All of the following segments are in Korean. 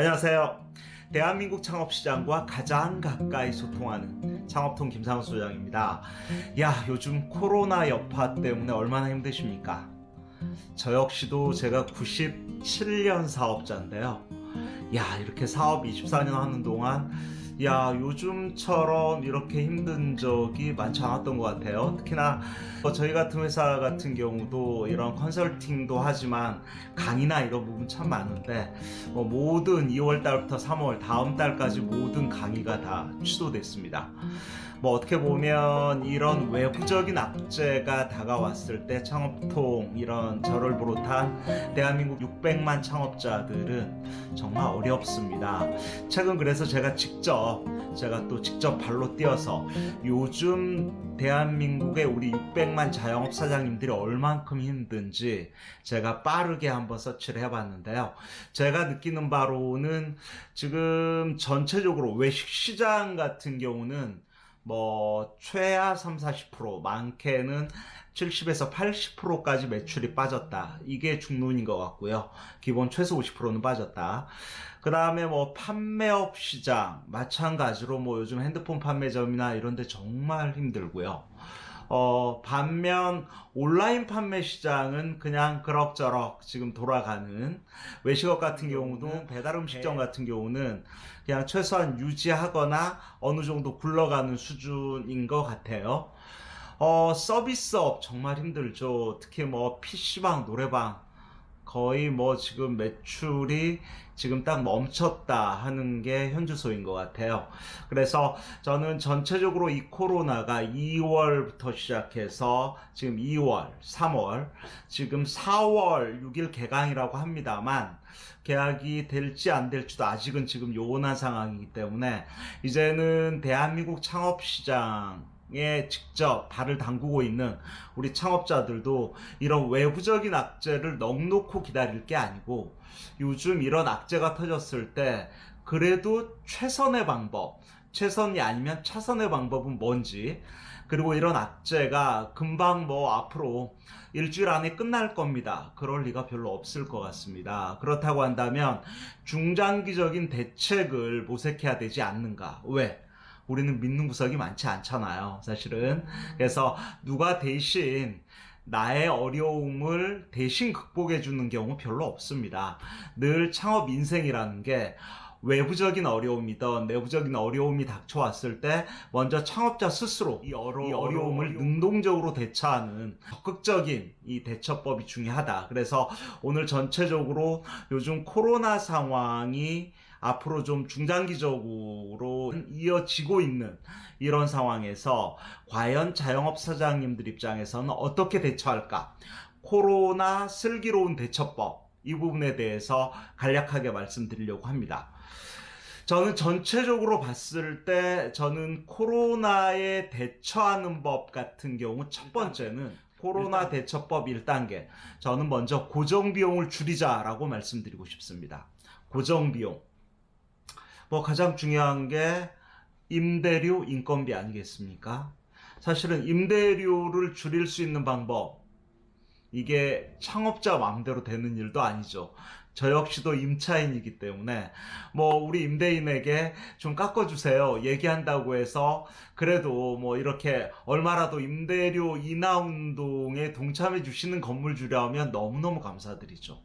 안녕하세요. 대한민국 창업시장과 가장 가까이 소통하는 창업통 김상수 소장입니다. 야, 요즘 코로나 여파 때문에 얼마나 힘드십니까? 저 역시도 제가 97년 사업자인데요. 야, 이렇게 사업 24년 하는 동안 야 요즘처럼 이렇게 힘든 적이 많지 않았던 것 같아요. 특히나 뭐 저희 같은 회사 같은 경우도 이런 컨설팅도 하지만 강의나 이런 부분 참 많은데 뭐 모든 2월 달부터 3월 다음 달까지 모든 강의가 다 취소됐습니다 뭐 어떻게 보면 이런 외부적인 악재가 다가왔을 때 창업통 이런 저를 비롯한 대한민국 600만 창업자들은 정말 어렵습니다 최근 그래서 제가 직접 제가 또 직접 발로 뛰어서 요즘 대한민국의 우리 600만 자영업 사장님들이 얼만큼 힘든지 제가 빠르게 한번 서치를 해봤는데요. 제가 느끼는 바로는 지금 전체적으로 외식 시장 같은 경우는 뭐 최하 3, 40% 많게는 70에서 80%까지 매출이 빠졌다. 이게 중론인 것 같고요. 기본 최소 50%는 빠졌다. 그 다음에 뭐 판매업 시장 마찬가지로 뭐 요즘 핸드폰 판매점이나 이런 데 정말 힘들고요. 어, 반면 온라인 판매 시장은 그냥 그럭저럭 지금 돌아가는 외식업 같은 경우도 배달 음식점 같은 경우는 그냥 최소한 유지하거나 어느 정도 굴러가는 수준인 것 같아요. 어, 서비스업 정말 힘들죠. 특히 뭐 PC방, 노래방 거의 뭐 지금 매출이 지금 딱 멈췄다 하는 게 현주소인 것 같아요. 그래서 저는 전체적으로 이 코로나가 2월부터 시작해서 지금 2월, 3월, 지금 4월 6일 개강이라고 합니다만 계약이 될지 안 될지도 아직은 지금 요원한 상황이기 때문에 이제는 대한민국 창업시장 에 직접 발을 담그고 있는 우리 창업자들도 이런 외부적인 악재를 넉놓고 기다릴 게 아니고 요즘 이런 악재가 터졌을 때 그래도 최선의 방법 최선이 아니면 차선의 방법은 뭔지 그리고 이런 악재가 금방 뭐 앞으로 일주일 안에 끝날 겁니다. 그럴 리가 별로 없을 것 같습니다. 그렇다고 한다면 중장기적인 대책을 모색해야 되지 않는가. 왜? 우리는 믿는 구석이 많지 않잖아요. 사실은. 그래서 누가 대신 나의 어려움을 대신 극복해 주는 경우 별로 없습니다. 늘 창업 인생이라는 게 외부적인 어려움이든 내부적인 어려움이 닥쳐왔을 때 먼저 창업자 스스로 이, 어려, 이 어려움을 능동적으로 대처하는 적극적인 이 대처법이 중요하다. 그래서 오늘 전체적으로 요즘 코로나 상황이 앞으로 좀 중장기적으로 이어지고 있는 이런 상황에서 과연 자영업 사장님들 입장에서는 어떻게 대처할까? 코로나 슬기로운 대처법 이 부분에 대해서 간략하게 말씀드리려고 합니다. 저는 전체적으로 봤을 때 저는 코로나에 대처하는 법 같은 경우 첫 번째는 코로나 대처법 1단계 저는 먼저 고정비용을 줄이자라고 말씀드리고 싶습니다. 고정비용 뭐 가장 중요한 게 임대료 인건비 아니겠습니까? 사실은 임대료를 줄일 수 있는 방법 이게 창업자 마음대로 되는 일도 아니죠. 저 역시도 임차인이기 때문에 뭐 우리 임대인에게 좀 깎아주세요. 얘기한다고 해서 그래도 뭐 이렇게 얼마라도 임대료 인하 운동에 동참해 주시는 건물주라면 너무너무 감사드리죠.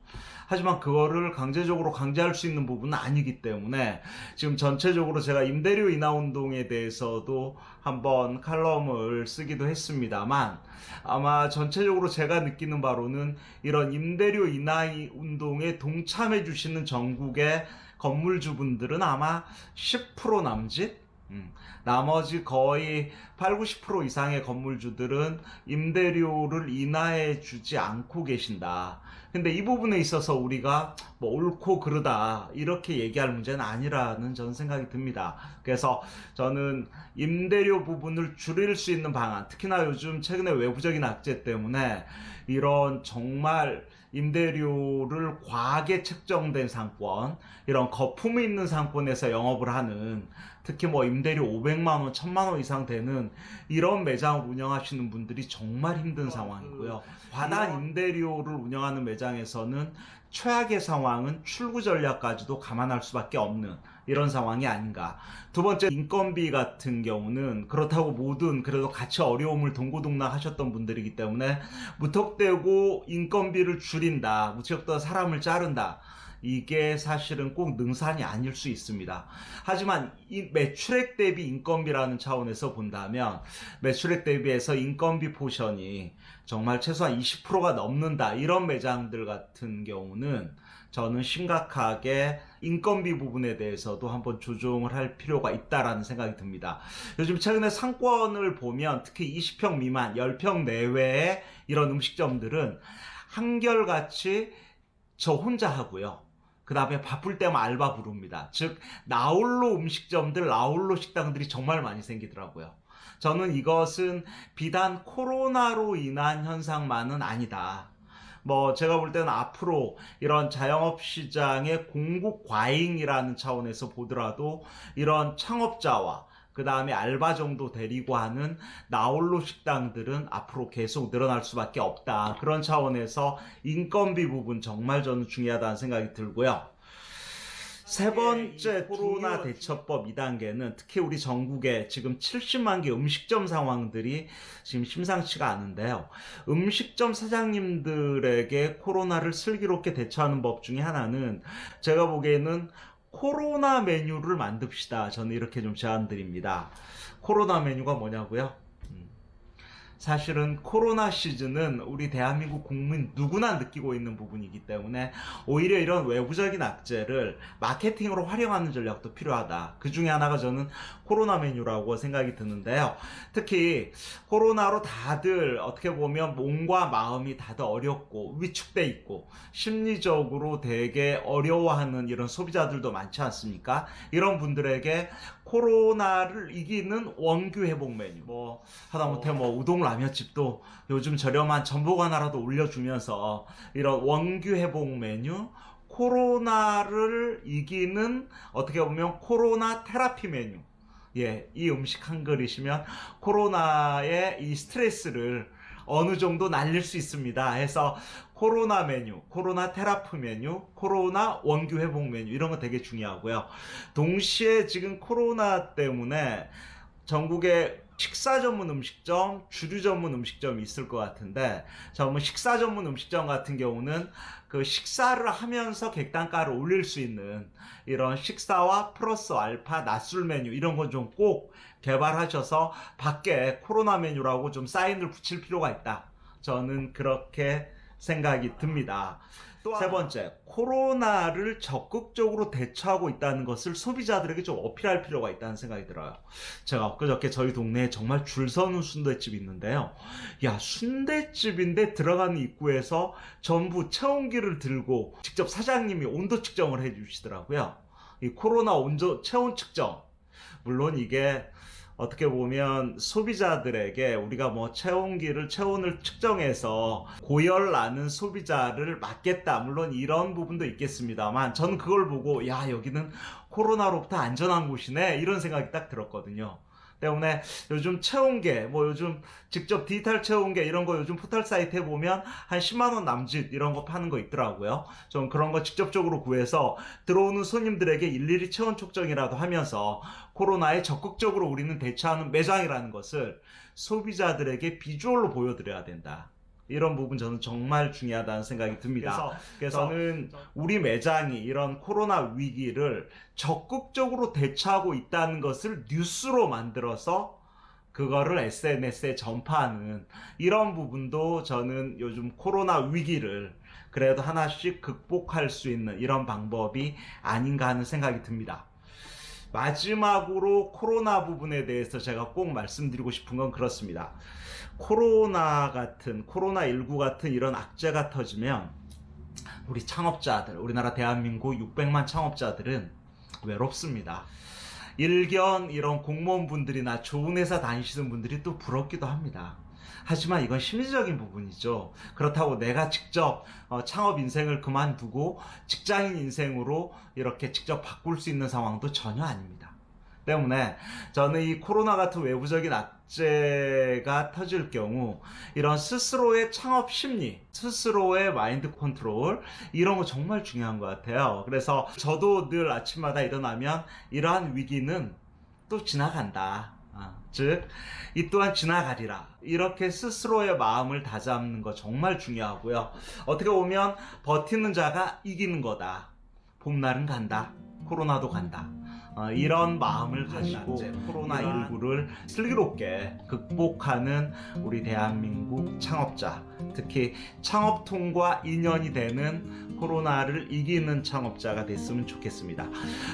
하지만 그거를 강제적으로 강제할 수 있는 부분은 아니기 때문에 지금 전체적으로 제가 임대료 인하 운동에 대해서도 한번 칼럼을 쓰기도 했습니다만 아마 전체적으로 제가 느끼는 바로는 이런 임대료 인하 운동에 동 동참해 주시는 전국의 건물주분들은 아마 10% 남짓 음, 나머지 거의 8, 90% 이상의 건물주들은 임대료를 인하해 주지 않고 계신다. 근데 이 부분에 있어서 우리가 뭐 옳고 그르다 이렇게 얘기할 문제는 아니라는 저는 생각이 듭니다. 그래서 저는 임대료 부분을 줄일 수 있는 방안, 특히나 요즘 최근에 외부적인 악재 때문에 이런 정말 임대료를 과하게 책정된 상권, 이런 거품이 있는 상권에서 영업을 하는 특히 뭐 임대료 500만원, 1000만원 이상 되는 이런 매장을 운영하시는 분들이 정말 힘든 상황이고요. 과다 임대료를 운영하는 매장에서는 최악의 상황은 출구 전략까지도 감안할 수밖에 없는 이런 상황이 아닌가. 두 번째 인건비 같은 경우는 그렇다고 모든 그래도 같이 어려움을 동고동락 하셨던 분들이기 때문에 무턱대고 인건비를 줄인다. 무턱대고 사람을 자른다. 이게 사실은 꼭 능산이 아닐 수 있습니다. 하지만 이 매출액 대비 인건비라는 차원에서 본다면 매출액 대비해서 인건비 포션이 정말 최소한 20%가 넘는다. 이런 매장들 같은 경우는 저는 심각하게 인건비 부분에 대해서도 한번 조정을 할 필요가 있다라는 생각이 듭니다. 요즘 최근에 상권을 보면 특히 20평 미만, 10평 내외의 이런 음식점들은 한결같이 저 혼자 하고요. 그 다음에 바쁠 때만 알바 부릅니다. 즉, 나홀로 음식점들, 나홀로 식당들이 정말 많이 생기더라고요. 저는 이것은 비단 코로나로 인한 현상만은 아니다. 뭐 제가 볼 때는 앞으로 이런 자영업 시장의 공급 과잉이라는 차원에서 보더라도 이런 창업자와 그 다음에 알바 정도 데리고 하는 나홀로 식당들은 앞으로 계속 늘어날 수밖에 없다. 그런 차원에서 인건비 부분 정말 저는 중요하다는 생각이 들고요. 세 번째 코로나 대처법 2단계는 특히 우리 전국에 지금 70만 개 음식점 상황들이 지금 심상치가 않은데요. 음식점 사장님들에게 코로나를 슬기롭게 대처하는 법 중에 하나는 제가 보기에는 코로나 메뉴를 만듭시다. 저는 이렇게 좀 제안 드립니다. 코로나 메뉴가 뭐냐고요? 음. 사실은 코로나 시즌은 우리 대한민국 국민 누구나 느끼고 있는 부분이기 때문에 오히려 이런 외부적인 악재를 마케팅으로 활용하는 전략도 필요하다. 그 중에 하나가 저는 코로나 메뉴라고 생각이 드는데요. 특히 코로나로 다들 어떻게 보면 몸과 마음이 다들 어렵고 위축돼 있고 심리적으로 되게 어려워하는 이런 소비자들도 많지 않습니까? 이런 분들에게 코로나를 이기는 원기 회복 메뉴 뭐 하다못해 뭐 우동 라면집도 요즘 저렴한 전복 하나라도 올려주면서 이런 원기 회복 메뉴 코로나를 이기는 어떻게 보면 코로나 테라피 메뉴 예, 이 음식 한 그릇이면 코로나의 이 스트레스를 어느 정도 날릴 수 있습니다. 해서 코로나 메뉴, 코로나 테라피 메뉴, 코로나 원기 회복 메뉴 이런 거 되게 중요하고요. 동시에 지금 코로나 때문에 전국에 식사 전문 음식점, 주류 전문 음식점이 있을 것 같은데, 전문 식사 전문 음식점 같은 경우는 그 식사를 하면서 객단가를 올릴 수 있는 이런 식사와 플러스 알파 낮술 메뉴 이런 건 좀 꼭 개발하셔서 밖에 코로나 메뉴라고 좀 사인을 붙일 필요가 있다. 저는 그렇게 생각이 듭니다. 세 번째, 코로나를 적극적으로 대처하고 있다는 것을 소비자들에게 좀 어필할 필요가 있다는 생각이 들어요. 제가 엊그저께 저희 동네에 정말 줄 서는 순대집이 있는데요. 야, 순대집인데 들어가는 입구에서 전부 체온기를 들고 직접 사장님이 온도 측정을 해 주시더라고요. 이 코로나 온도 체온 측정. 물론 이게 어떻게 보면 소비자들에게 우리가 뭐 체온기를 체온을 측정해서 고열 나는 소비자를 막겠다. 물론 이런 부분도 있겠습니다만 저는 그걸 보고 야 여기는 코로나로부터 안전한 곳이네. 이런 생각이 딱 들었거든요 때문에 요즘 체온계 뭐 요즘 직접 디지털 체온계 이런 거 요즘 포털 사이트에 보면 한 10만원 남짓 이런 거 파는 거 있더라고요. 좀 그런 거 직접적으로 구해서 들어오는 손님들에게 일일이 체온 측정이라도 하면서 코로나에 적극적으로 우리는 대처하는 매장이라는 것을 소비자들에게 비주얼로 보여드려야 된다 이런 부분 저는 정말 중요하다는 생각이 듭니다. 그래서, 그래서 저는 우리 매장이 이런 코로나 위기를 적극적으로 대처하고 있다는 것을 뉴스로 만들어서 그거를 SNS에 전파하는 이런 부분도 저는 요즘 코로나 위기를 그래도 하나씩 극복할 수 있는 이런 방법이 아닌가 하는 생각이 듭니다. 마지막으로 코로나 부분에 대해서 제가 꼭 말씀드리고 싶은 건 그렇습니다. 코로나 같은 코로나19 같은 이런 악재가 터지면 우리 창업자들 우리나라 대한민국 600만 창업자들은 외롭습니다. 일견 이런 공무원분들이나 좋은 회사 다니시는 분들이 또 부럽기도 합니다. 하지만 이건 심리적인 부분이죠. 그렇다고 내가 직접 어, 창업 인생을 그만두고 직장인 인생으로 이렇게 직접 바꿀 수 있는 상황도 전혀 아닙니다. 때문에 저는 이 코로나 같은 외부적인 악재가 터질 경우 이런 스스로의 창업 심리, 스스로의 마인드 컨트롤 이런 거 정말 중요한 것 같아요. 그래서 저도 늘 아침마다 일어나면 이러한 위기는 또 지나간다. 아, 즉, 이 또한 지나가리라. 이렇게 스스로의 마음을 다잡는 거 정말 중요하고요. 어떻게 보면 버티는 자가 이기는 거다. 봄날은 간다. 코로나도 간다. 어, 이런 마음을 가지고 코로나19를 슬기롭게 극복하는 우리 대한민국 창업자, 특히 창업통과 인연이 되는 코로나를 이기는 창업자가 됐으면 좋겠습니다.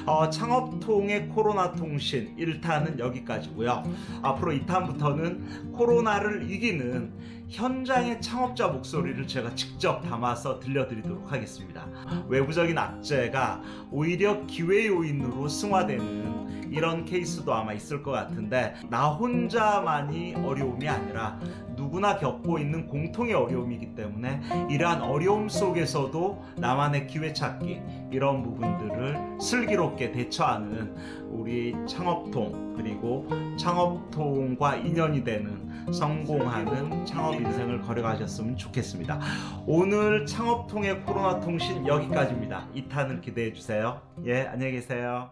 어, 창업통의 코로나 통신 1탄은 여기까지고요. 앞으로 2탄부터는 코로나를 이기는 현장의 창업자 목소리를 제가 직접 담아서 들려드리도록 하겠습니다. 외부적인 악재가 오히려 기회 요인으로 승화되는 이런 케이스도 아마 있을 것 같은데 나 혼자만이 어려움이 아니라 누구나 겪고 있는 공통의 어려움이기 때문에 이러한 어려움 속에서도 나만의 기회 찾기 이런 부분들을 슬기롭게 대처하는 우리 창업통 그리고 창업통과 인연이 되는 성공하는 창업 인생을 걸어가셨으면 좋겠습니다. 오늘 창업통의 코로나 통신 여기까지입니다. 2탄을 기대해 주세요. 예, 안녕히 계세요.